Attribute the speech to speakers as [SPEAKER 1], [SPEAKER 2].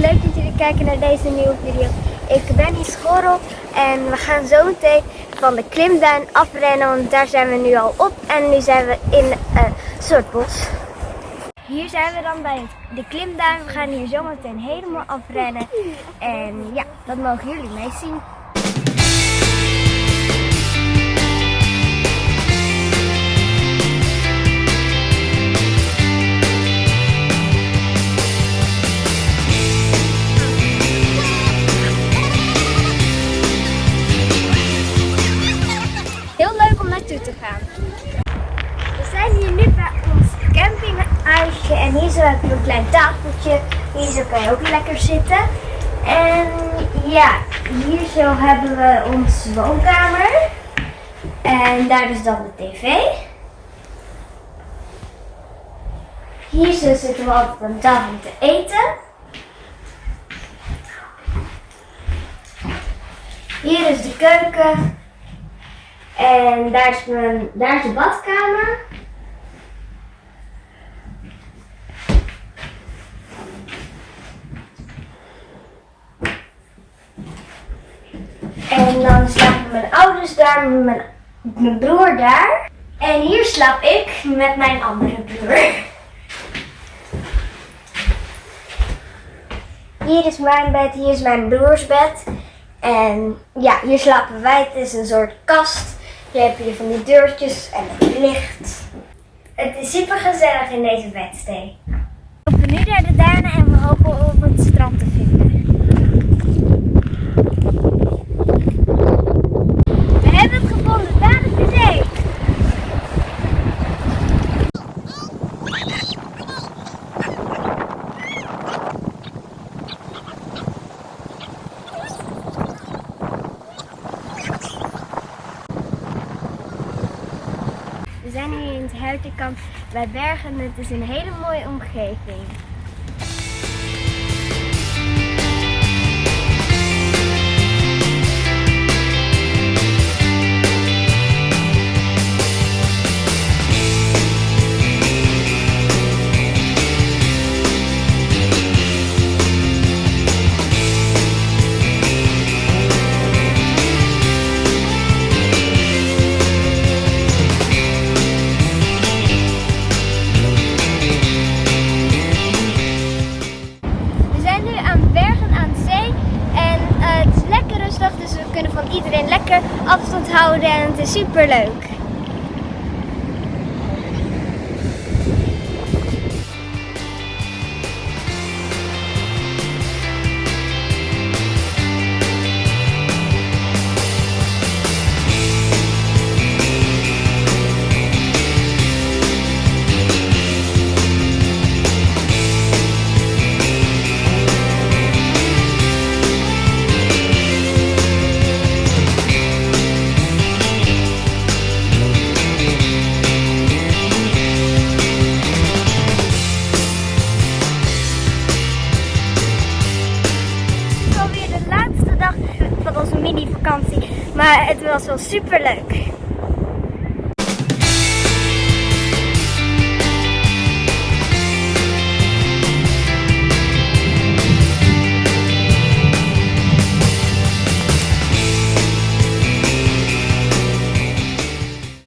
[SPEAKER 1] leuk dat jullie kijken naar deze nieuwe video. Ik ben hier Schorrel en we gaan zo meteen van de klimduin afrennen, want daar zijn we nu al op. En nu zijn we in uh, Soortbos. Hier zijn we dan bij de klimduin. We gaan hier zo meteen helemaal afrennen. En ja, dat mogen jullie meezien. Heel en hier zo heb je een klein tafeltje. Hier zo kan je ook lekker zitten. En ja, hier zo hebben we onze woonkamer. En daar is dan de tv. Hier zo zitten we altijd aan tafel te eten. Hier is de keuken. En daar is, mijn, daar is de badkamer. En dan mijn ouders daar, mijn, mijn broer daar. En hier slaap ik met mijn andere broer. Hier is mijn bed, hier is mijn broers bed. En ja, hier slapen wij. Het is een soort kast. Hier heb je van die deurtjes en het licht. Het is super gezellig in deze bedstee. We lopen nu naar de duinen en we hopen op het strand te vinden. We hebben het gevonden, daar is de zee. We zijn hier in het Huiterkamp bij Bergen. Het is een hele mooie omgeving. Afstand houden en het is super leuk. Mini vakantie, maar het was wel super leuk.